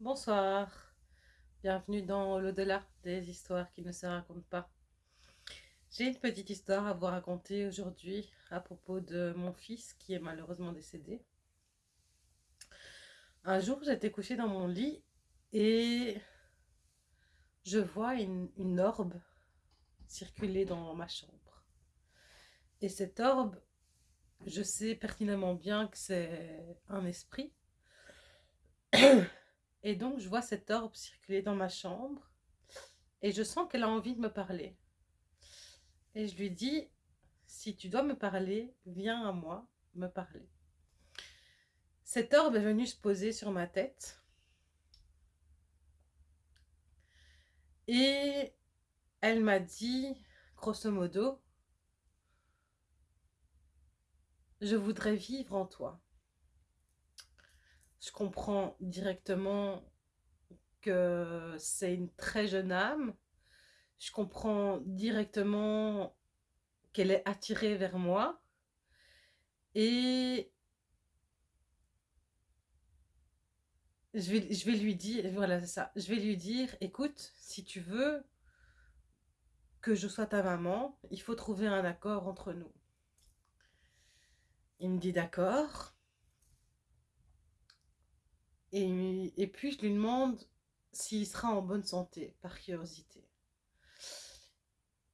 Bonsoir, bienvenue dans l'au-delà des histoires qui ne se racontent pas. J'ai une petite histoire à vous raconter aujourd'hui à propos de mon fils qui est malheureusement décédé. Un jour, j'étais couchée dans mon lit et je vois une, orbe circuler dans ma chambre. Et cette orbe, je sais pertinemment bien que c'est un esprit Et donc, je vois cette orbe circuler dans ma chambre et je sens qu'elle a envie de me parler. Et je lui dis, si tu dois me parler, viens à moi me parler. Cette orbe est venue se poser sur ma tête. Et elle m'a dit, grosso modo, je voudrais vivre en toi je comprends directement que c'est une très jeune âme. Je comprends directement qu'elle est attirée vers moi. Et je vais, lui dire, voilà, ça. Je vais lui dire, écoute, si tu veux que je sois ta maman, il faut trouver un accord entre nous. Il me dit d'accord. Et, puis, je lui demande s'il sera en bonne santé, par curiosité.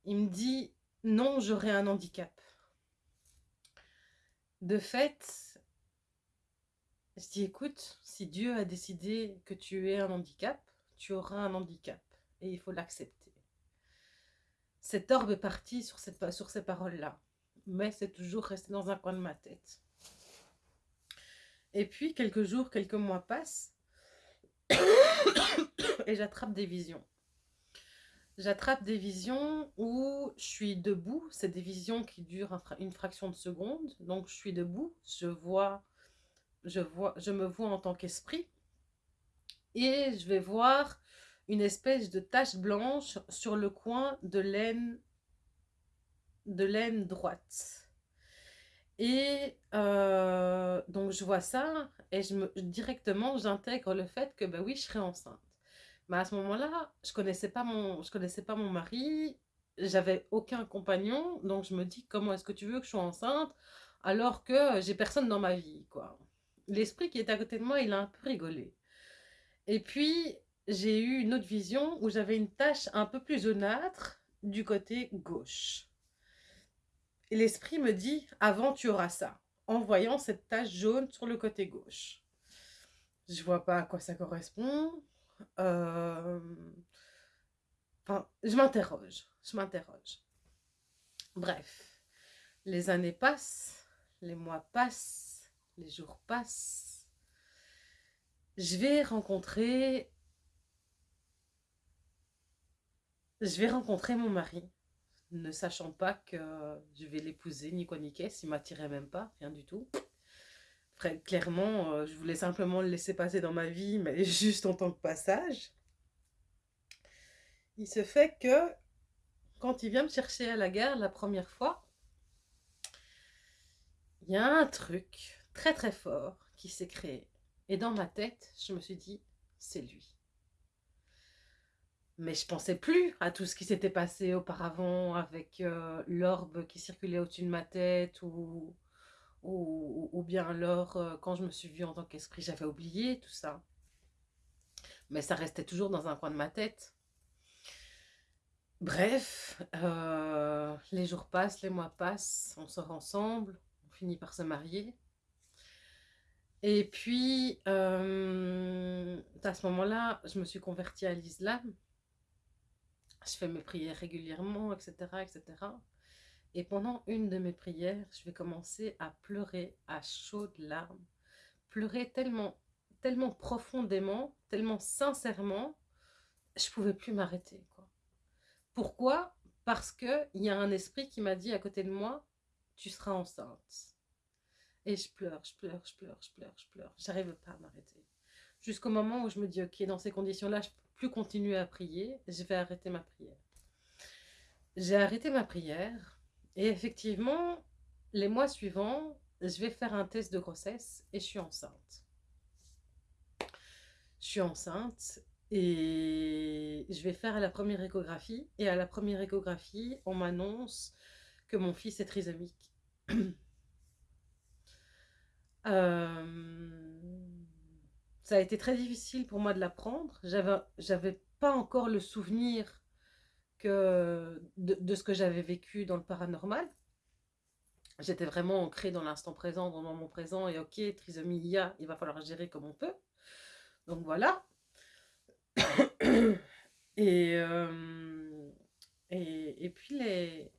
Il me dit, non, j'aurai un handicap. De fait, je dis, écoute, si Dieu a décidé que tu aies un handicap, tu auras un handicap. Et il faut l'accepter. Cette orbe est cette, sur ces paroles-là. Mais c'est toujours resté dans un coin de ma tête. Et puis, quelques jours, quelques mois passent, et j'attrape des visions. J'attrape des visions où je suis debout, c'est des visions qui durent une fraction de seconde, donc je suis debout, je vois, je vois, je me vois en tant qu'esprit, et je vais voir une espèce de tache blanche sur le coin de l'aine de l'aine droite. Et euh, donc, je vois ça et je me, directement, j'intègre le fait que, ben oui, je serai enceinte. Mais à ce moment-là, je connaissais pas mon, connaissais pas mon mari, j'avais aucun compagnon, donc je me dis, comment est-ce que tu veux que je sois enceinte alors que j'ai personne dans ma vie, quoi. L'esprit qui est à côté de moi, il a un peu rigolé. Et puis, j'ai eu une autre vision où j'avais une tache un peu plus jaunâtre du côté gauche. L'esprit me dit, avant tu auras ça, en voyant cette tache jaune sur le côté gauche. Je vois pas à quoi ça correspond. Euh, je m'interroge, je m'interroge. Bref, les années passent, les mois passent, les jours passent. Je vais rencontrer... Je vais rencontrer mon mari ne sachant pas que je vais l'épouser, ni quoi ni qu'est-ce, m'attirait même pas, rien du tout. clairement, euh, je voulais simplement le laisser passer dans ma vie, mais juste en tant que passage. Il se fait que, quand il vient me chercher à la gare la première fois, il y a un truc très très fort qui s'est créé. Et dans ma tête, je me suis dit, c'est lui. Mais je pensais plus à tout ce qui s'était passé auparavant avec euh, l'orbe qui circulait au-dessus de ma tête ou, ou, bien alors euh, quand je me suis vue en tant qu'esprit, j'avais oublié tout ça. Mais ça restait toujours dans un coin de ma tête. Bref, euh, les jours passent, les mois passent, on sort ensemble, on finit par se marier. Et puis, à ce moment-là, je me suis convertie à l'islam je fais mes prières régulièrement, etc., etc. Et pendant une de mes prières, je vais commencer à pleurer à chaudes larmes. Pleurer tellement, tellement profondément, tellement sincèrement, je pouvais plus m'arrêter. Pourquoi? Parce qu'il y a un esprit qui m'a dit à côté de moi, tu seras enceinte. Et je pleure, je pleure, je pleure, je pleure, je pleure. J'arrive pas à m'arrêter. Jusqu'au moment où je me dis, ok, dans ces conditions-là, je plus continuer à prier, je vais arrêter ma prière. J'ai arrêté ma prière et effectivement, les mois suivants, je vais faire un test de grossesse et je suis enceinte. je suis enceinte et je vais faire la première échographie. Et à la première échographie, on m'annonce que mon fils est trisomique. Euh, ça a été très difficile pour moi de l'apprendre. J'avais pas encore le souvenir que de, ce que j'avais vécu dans le paranormal. J'étais vraiment ancrée dans l'instant présent, dans le moment présent, et ok, trisomie il y a, il va falloir gérer comme on peut. Donc voilà. et, euh, et, et, puis les,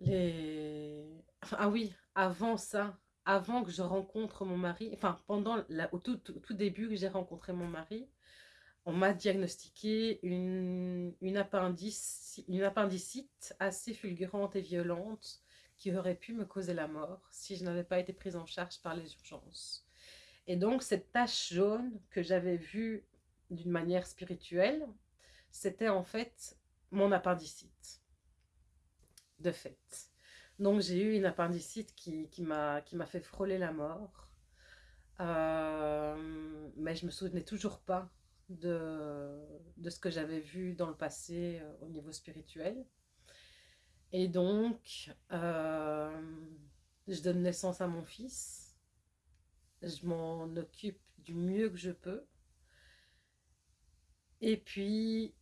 les... ah oui, avant ça, avant que je rencontre mon mari, enfin pendant au tout, tout, début que j'ai rencontré mon mari, on m'a diagnostiqué une, une, appendice, une appendicite assez fulgurante et violente qui aurait pu me causer la mort si je n'avais pas été prise en charge par les urgences. Et donc cette tache jaune que j'avais vue d'une manière spirituelle, c'était en fait mon appendicite, de fait. Donc j'ai eu une appendicite qui, qui m'a fait frôler la mort. Euh, mais je me souvenais toujours pas de, de ce que j'avais vu dans le passé euh, au niveau spirituel. Et donc, euh, je donne naissance à mon fils. Je m'en occupe du mieux que je peux. Et puis,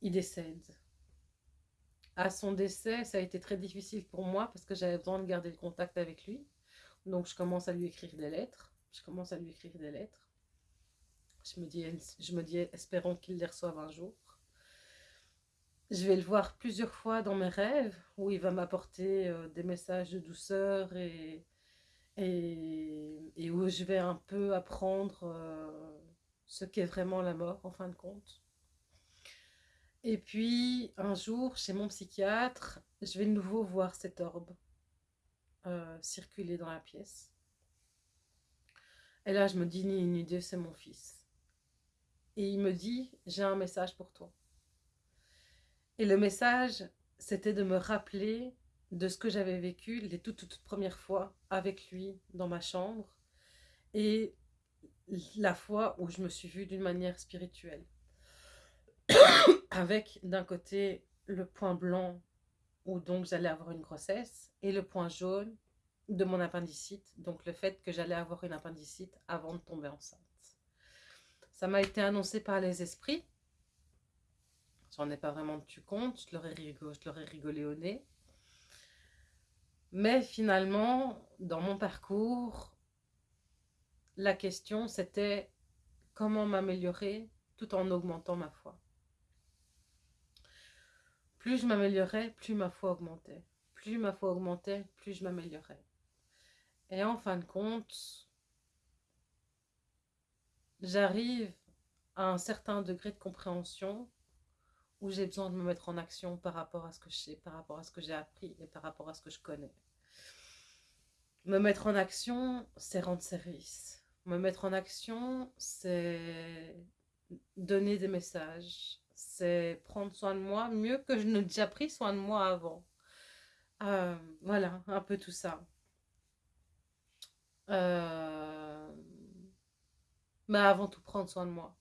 il décède à son décès, ça a été très difficile pour moi parce que j'avais besoin de garder le contact avec lui. Donc je commence à lui écrire des lettres. Je commence à lui écrire des lettres. Je me dis, je me dis espérons qu'il les reçoive un jour. Je vais le voir plusieurs fois dans mes rêves où il va m'apporter euh, des messages de douceur et, et, où je vais un peu apprendre euh, ce qu'est vraiment la mort en fin de compte. Et puis, un jour, chez mon psychiatre, je vais de nouveau voir cet orbe euh, circuler dans la pièce. Et là, je me dis, ni idée, c'est mon fils. Et il me dit, j'ai un message pour toi. Et le message, c'était de me rappeler de ce que j'avais vécu les toutes, toutes premières fois avec lui dans ma chambre et la fois où je me suis vue d'une manière spirituelle avec d'un côté le point blanc où donc j'allais avoir une grossesse et le point jaune de mon appendicite, donc le fait que j'allais avoir une appendicite avant de tomber enceinte. Ça m'a été annoncé par les esprits. J'en ai pas vraiment tenu compte, je je leur ai rigolé au nez. Mais finalement, dans mon parcours, la question c'était comment m'améliorer tout en augmentant ma foi. Plus je m'améliorais, plus ma foi augmentait. Plus ma foi augmentait, plus je m'améliorais. Et en fin de compte, j'arrive à un certain degré de compréhension où j'ai besoin de me mettre en action par rapport à ce que je sais, par rapport à ce que j'ai appris et par rapport à ce que je connais. Me mettre en action, c'est rendre service. Me mettre en action, c'est donner des messages, c'est prendre soin de moi mieux que je n'ai déjà pris soin de moi avant. Euh, voilà, un peu tout ça. Euh, mais avant tout, prendre soin de moi.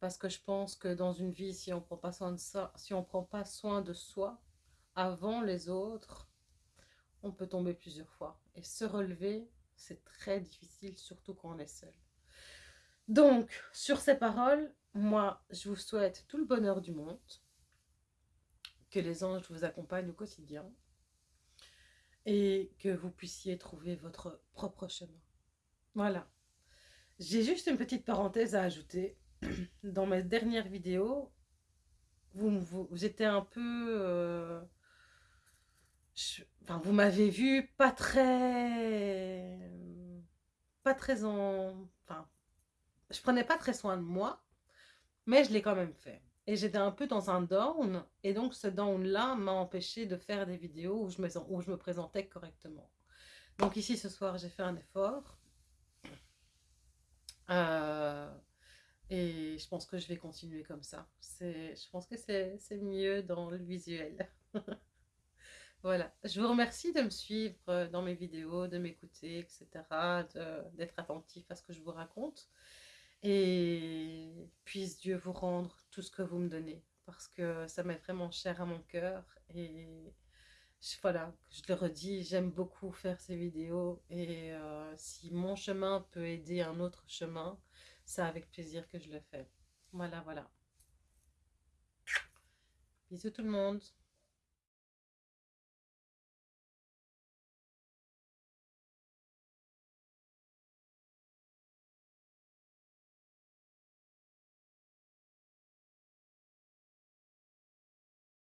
Parce que je pense que dans une vie, si on prend pas soin de ça, si on prend pas soin de soi avant les autres, on peut tomber plusieurs fois. Et se relever, c'est très difficile, surtout quand on est seul. Donc, sur ces paroles, moi, je vous souhaite tout le bonheur du monde, que les anges vous accompagnent au quotidien et que vous puissiez trouver votre propre chemin. Voilà. J'ai juste une petite parenthèse à ajouter. Dans mes dernières vidéos, vous, vous, étiez un peu... Euh, enfin, vous m'avez vu pas très... Pas très en... je prenais pas très soin de moi. Mais je l'ai quand même fait. Et j'étais un peu dans un down. Et donc ce down-là m'a empêché de faire des vidéos où je, me, présentais correctement. Donc ici ce soir j'ai fait un effort. Euh, et je pense que je vais continuer comme ça. Je pense que c'est mieux dans le visuel. voilà. Je vous remercie de me suivre dans mes vidéos, de m'écouter, etc. D'être attentif à ce que je vous raconte. Et puisse Dieu vous rendre tout ce que vous me donnez, parce que ça m'est vraiment cher à mon cœur. Et voilà, je le redis, j'aime beaucoup faire ces vidéos. Et euh, si mon chemin peut aider un autre chemin, c'est avec plaisir que je le fais. Voilà, voilà. Bisous tout le monde.